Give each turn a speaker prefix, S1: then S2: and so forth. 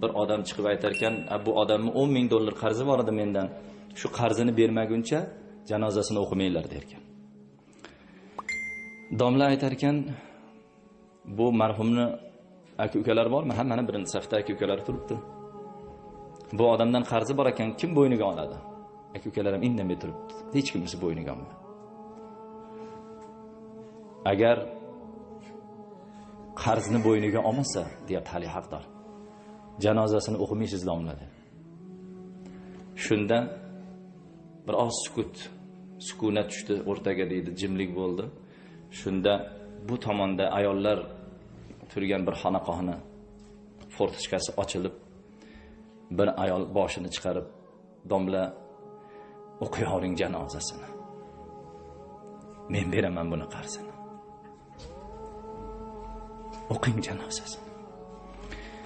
S1: bir odam chiqib aytar ekan bu odamni o'n ming dollar qarzi bor edi mendan. Shu qarzini bermaguncha janozasini o'qimanglar derkan. Domla aytar ekan bu marhumni aka ukalari bormi? Ha mana birinchi safda aka ukalari turibdi. Bu odamdan qarzi bor ekan kim bo'yniga oladi? Aka ukalar ham indamay turibdi. Hech kimisi bo'yniga olmadi. Agar qarzni bo'yniga olmasa deyapti hali haqdor. Janozasini o'qimaysiz domladi shunda bir oz sukut sukunat tushdi o'rtaga deydi jimlik bo'ldi. Shunda bu tomonda ayollar turgan bir xonaqohni fortichkasi ochilib bir ayol boshini chiqarib domla o'qiyavering janozasini. Men beraman buni qarzini. O'qing janozasini.